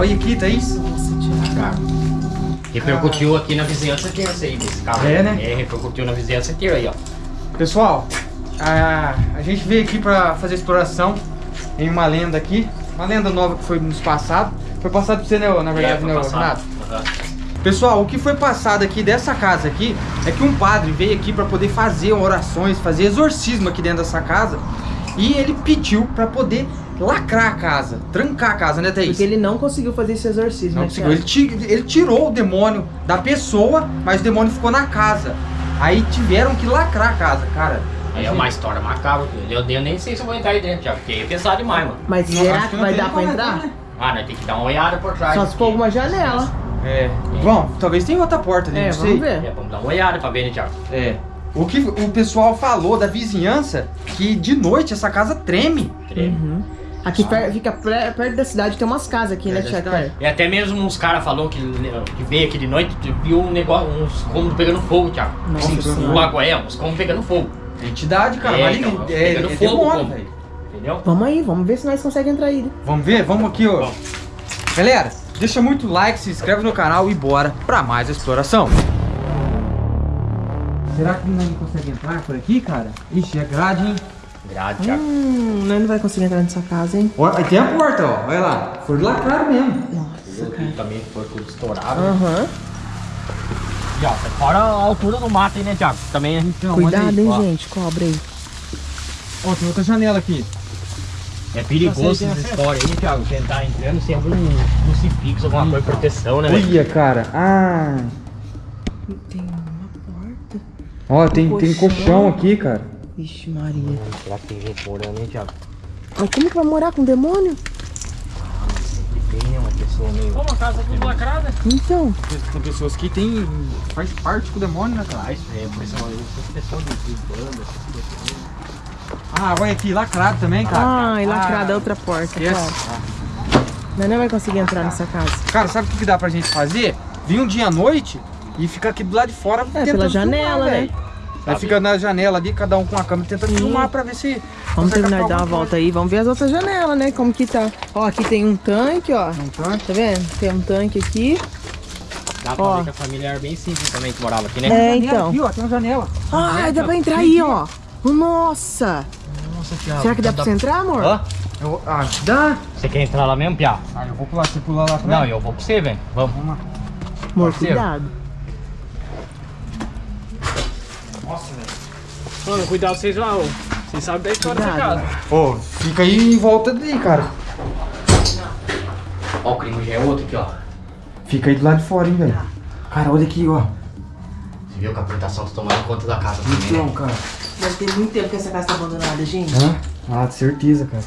Olha aqui, Thaís. Nossa, Thiago. Repercutiu aqui na vizinhança inteira isso aí, desse carro. É, né? É, repercutiu na vizinhança inteira aí, ó. Pessoal, a, a gente veio aqui pra fazer exploração em uma lenda aqui. Uma lenda nova que foi nos passado. Foi passado pra você, né, na verdade, é, foi né. Renato? Aham. Pessoal, o que foi passado aqui dessa casa aqui é que um padre veio aqui para poder fazer orações, fazer exorcismo aqui dentro dessa casa e ele pediu para poder lacrar a casa, trancar a casa, né, Thaís? Porque ele não conseguiu fazer esse exorcismo, Não né, conseguiu. Ele, ele tirou o demônio da pessoa, mas o demônio ficou na casa. Aí tiveram que lacrar a casa, cara. Aí é uma história macabra. Eu, eu nem sei se eu vou entrar aí dentro, já, porque é pesado demais, mano. Mas Não, será que não vai tem dar pra entrar? né? Ah, nós tem que dar uma olhada por trás. Só se for alguma janela. É. Bom, talvez tenha outra porta ali, É, não sei. vamos ver. É, vamos dar uma olhada pra ver, né, Thiago? É. O que o pessoal falou da vizinhança que de noite essa casa treme. Treme. Uhum. Aqui per- fica perto da cidade, tem umas casas aqui, né, É, cidade. E até mesmo uns caras falou que, que veio aqui de noite, viu um negócio, uns cômodos pegando fogo, Thiago. Nossa Assim, Senhora. o água é, uns cômodos pegando fogo. É entidade, cara. É, então, é, pegando é fogo, demônio, velho. Entendeu? Vamos aí, vamos ver se nós conseguimos entrar aí. né? Vamos ver? Vamos aqui, ó. Vamos. Galera, deixa muito like, se inscreve no canal e bora pra mais exploração. Será que não consegue entrar por aqui, cara? Ixi, é grade, hein? Grade, Thiago. Hum, nós não vai conseguir entrar nessa casa, hein? Aí tem a porta, ó. Olha lá. Foi lacrado mesmo. Nossa, Aqui cara. também foi tudo estourado. Aham. E ó, fora a altura do mato aí, né, Thiago? Também a gente olha Cuidado, aí, hein, ó. gente. Cobra aí. Ó, tem outra janela aqui. É perigoso essa história aí, Thiago. Tentar entrando sem algum crucifixo, alguma coisa de proteção, né, velho? Olha, cara. Ah. Tem uma porta. Ó, tem, tem colchão aqui, cara. Vixe, Maria. Será que tem gente morando, hein, Thiago? Mas como que vai morar com demônio? Que tem, né, uma pessoa meio... Como a casa tudo lacrada? Então. Tem pessoas que tem. faz parte com o demônio, né, cara? Ah, isso é, por isso é pessoa de de banda, essas coisas. Ah, olha aqui, lacrado também, cara. Ai, lacrada Ah, outra porta. esquece. Claro. Nós não vai conseguir entrar nessa casa. Cara, sabe o que dá pra gente fazer? Vir um dia à noite e ficar aqui do lado de fora tentando É, pela filmar, janela, né? velho. Aí fica na janela ali, cada um com a câmera tentando Sim. filmar pra ver se. Vamos terminar de dar uma volta aí. Vamos ver as outras janelas, né? Como que tá. Ó, aqui tem um tanque, ó. coisa. Não tá? Tá vendo? Tem um tanque aqui. Dá pra Ó. ver que a família era bem simples também que morava aqui, né? É, então. Aqui, ó, tem uma janela. Ai, dá pra entrar aí, ó. Nossa! Nossa, Thiago. Será que dá pra você entrar, amor? Hã? Eu, ah, dá. Você quer entrar lá mesmo, Pia? Ah, eu vou pular, você pular lá também? Não, eu vou pra você, velho. Vamos. Vamos lá. Amor, cuidado. Nossa, velho. Mano, cuidado vocês lá, ô. Vocês sabem da história Cuidado. casa. Ô, fica aí em volta dali, cara. Ó, o crime já é outro aqui, ó. Fica aí do lado de fora, hein, velho. Cara, olha aqui, ó. Você viu que a plantação tá tomando conta da casa também, Então, né? cara. Deve ter muito tempo que essa casa tá abandonada, gente. Hã? Ah, de certeza, cara.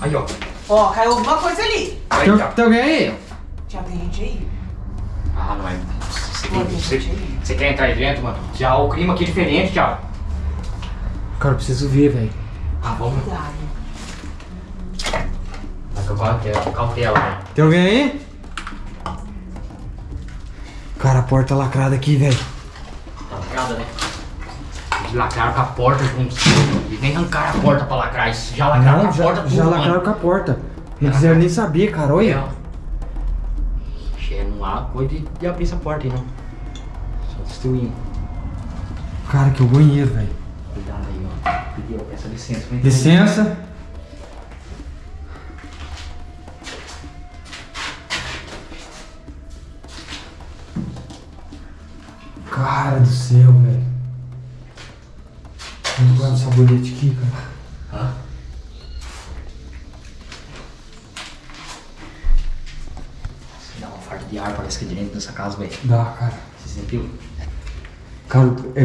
Aí, ó. Ó, caiu alguma coisa ali. Aí, Tem, tem alguém aí? Já tem gente aí? Ah, não é. Você, quer entrar aí dentro, mano? Já o clima aqui é diferente, Thiago. Cara, eu preciso ver, velho. Ah, vamos. Cuidado. Com cautela, cautela, velho. Tem alguém aí? Cara, a porta lacrada aqui, velho. Tá lacrada, né? Eles lacraram com a porta juntos. Eles nem arrancaram a porta pra lacrar. Eles já lacraram com a já, porta tudo, já mano. lacraram com a porta. Não Já quiseram nem saber, cara. É, Olha. Che, não há coisa de, de abrir essa porta aí, não. Só destruindo. Cara, que é o banheiro, velho. Cuidado aí, ó. Pediu essa licença. Licença. Cara do céu, velho. Vamos guardar o sabonete aqui, cara. Hã? Dá uma farta de ar, parece que é dentro dessa casa, velho. Dá, cara. Você sentiu? Cara, é,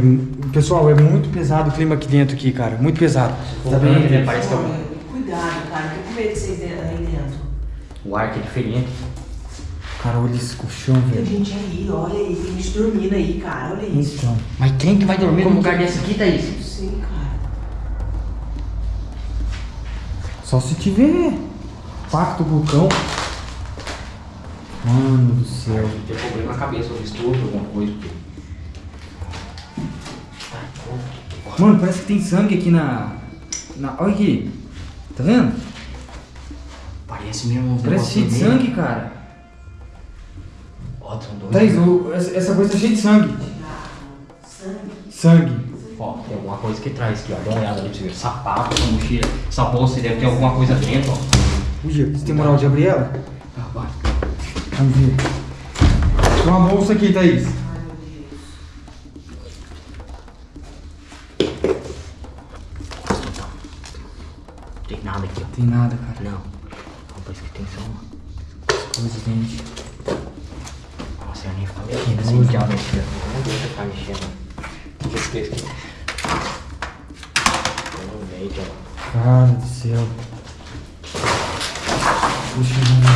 pessoal, é muito pesado o clima aqui dentro, aqui, cara. Muito pesado. Tá Né? vendo? Parece que é um- Cuidado, cara. Tô com medo de vocês aí dentro. o ar que é diferente. Cara, olha esse colchão, Tem velho. gente aí, olha aí. Tem gente dormindo aí, cara. Olha isso. Então. Mas quem que vai dormir num lugar desse aqui, Thaís? Não sei, cara. Só se tiver pacto vulcão. Mano do céu. Tem problema na cabeça, ou estudo, alguma coisa. porque- Mano, parece que tem sangue aqui na. na... Olha aqui. Tá vendo? Parece mesmo Parece cheio de sangue, cara. Ó, são dois. Thaís, essa, essa coisa tá cheia de sangue. Sangue. Ó, tem alguma coisa que traz aqui, ó. Dá uma olhada ali pra você ver. Sapato, essa mochila, essa bolsa deve ter alguma coisa dentro, ó. Ui, você tem moral de abrir ela? Ah, vai. Vamos ver. Tem uma bolsa aqui, Thaís. Não tem nada cara. Não. Não, parece que tem só uma. Coisas dentro. Nossa, eu nem ficar mexendo aqui, ó. Não deixa eu ficar mexendo. O que que é isso aqui? Eu não vejo. Cara do céu. Puxa, mano.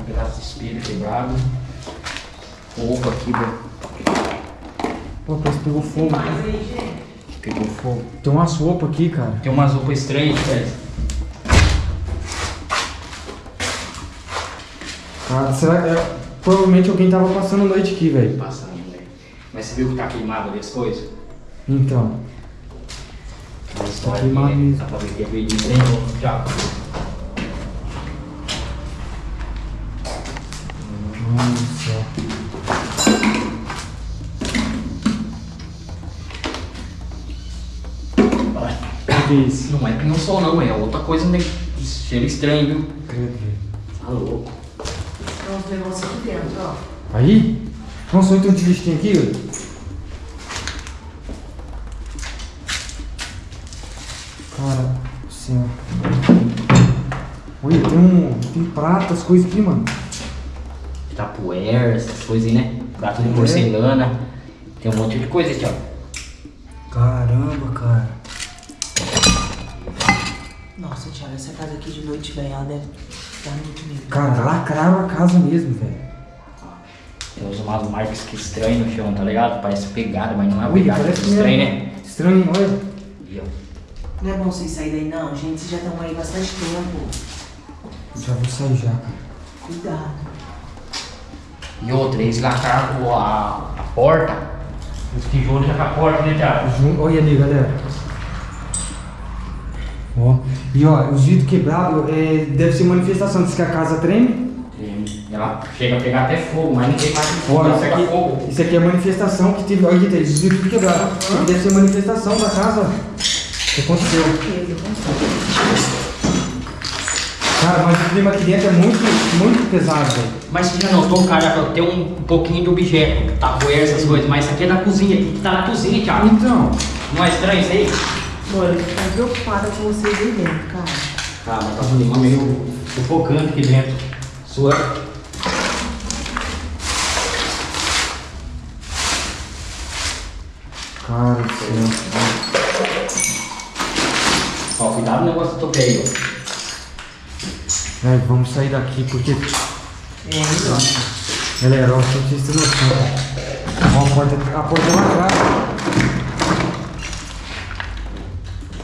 Um pedaço de espelho quebrado. Roupa aqui, velho. Pô, parece que pegou fogo. Pegou fogo. Tem umas roupas aqui, cara. Tem umas roupas estranhas, velho. Cara, será que. É... Provavelmente alguém tava passando a noite aqui, velho. Passando, velho. Mas você viu que tá queimado ali as coisas? Então. Mas história queimado mesmo. Dá pra ver que é veio de trem, já. O que é isso? Não é não, é outra coisa, né? Cheiro estranho, viu? Credo, velho. Tá louco. Tem uns negócios aqui dentro, ó. Aí? Nossa, olha o tanto de lixo que tem aqui, velho. Cara do céu. Olha, tem um. Tem prata, as coisas aqui, mano. Tapuer, essas coisas aí, né? Prato de É. porcelana. Tem um monte de coisa aqui, ó. Caramba, cara. Nossa, Thiago, essa casa aqui de noite, velho, ela deve dar muito medo. Cara, lacraram a casa mesmo, velho. Tem uns- umas marcas que estranhas no chão, tá ligado? Parece pegada, mas não é Ui, pegada. parece estranho, mesmo. né? Estranho, olha. E, ó, Não é bom vocês saírem daí, não, gente. Vocês já estão aí bastante tempo. Já vou sair já, cara. Cuidado. E outra, eles lacraram a, a porta. Os tijolos já com a porta, né, Thiago? Olha ali, galera. Ó. E ó, os vidros quebrados é, deve ser manifestação. Diz que a casa treme. E Ela chega a pegar até fogo, mas tem mais de fogo, Ó, ela isso aqui, fogo. isso aqui é manifestação que teve. Olha os vidros tudo quebrados. Isso aqui deve ser manifestação da casa. O que aconteceu? Cara, mas o clima aqui dentro é muito, muito pesado, velho. Mas você já notou, cara, tem um pouquinho de objeto, tapoer, essas coisas, mas isso aqui é da cozinha, tem que estar na cozinha, Thiago. Então, Não é estranho isso aí? Mano, eu tô preocupada com vocês aí dentro, cara. Tá, mas tá um clima meio sufocante aqui dentro. Sua. cara do céu. Ó, cuidado no negócio do tope aí, ó. Velho, vamos sair daqui porque. É, então. Galera, ó, só pra vocês terem noção. Ó, a porta, a porta é lacrada. A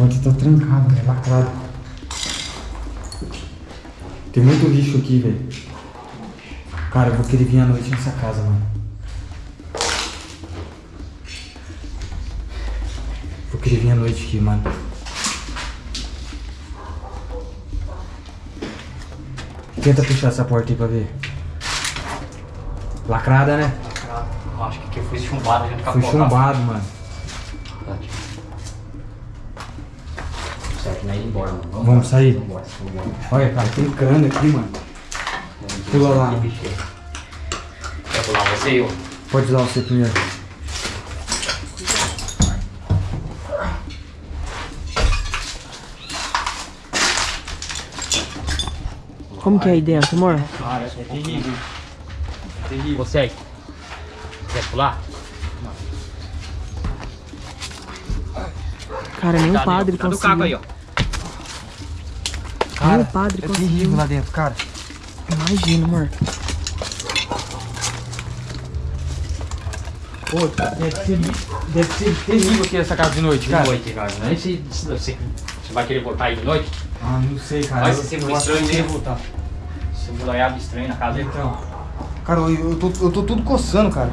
porta tá trancada, é lacrada. Tem muito lixo aqui, velho. Cara, eu vou querer vir à noite nessa casa, mano. Vou querer vir à noite aqui, mano. Tenta fechar essa porta aí pra ver. Lacrada, né? Eu acho que aqui foi chumbado Foi chumbado, mano. Mano. Vamos sair? Vamos embora. Olha, cara, tem crânio aqui, mano. Pula lá. Quer pular você e eu? Pode usar você primeiro. Como que é aí dentro, amor? Cara, é terrível. É terrível. Você aí. Quer pular? Cara, nem o Cadê? padre Cadê o conseguiu. caco aí, ó? Nem o padre é conseguiu. terrível lá dentro, cara. Imagina, amor. Pô, deve ser, deve ser terrível aqui essa casa de noite, De cara. noite, cara. Não é se, você, você vai querer voltar aí de noite? Ah, não sei, cara. Vai ser que estranho, né? voltar. Seu boiado estranho na casa. Então. Cara, eu, eu, tô, eu tô tudo coçando, cara.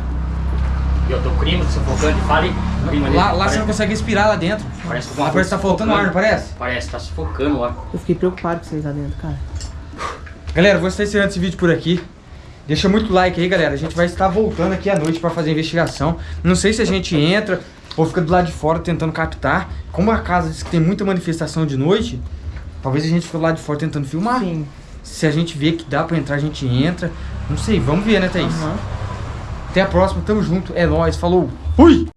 E eu tô crime, sufocante, fale. Crime ali. Lá, lá parece, você não consegue respirar lá dentro. Parece que Lá parece que tá faltando ar, não parece? Parece, tá sufocando lá. Eu fiquei preocupado com vocês lá dentro, cara. Galera, vou estar encerrando esse vídeo por aqui. Deixa muito like aí, galera. A gente vai estar voltando aqui à noite pra fazer a investigação. Não sei se a gente entra ou fica do lado de fora tentando captar. Como a casa diz que tem muita manifestação de noite, talvez a gente fique do lado de fora tentando filmar. Sim. Se a gente vê que dá pra entrar, a gente entra. Não sei, vamos ver, né, Thaís? Até a próxima, tamo junto. É nóis, falou. Fui!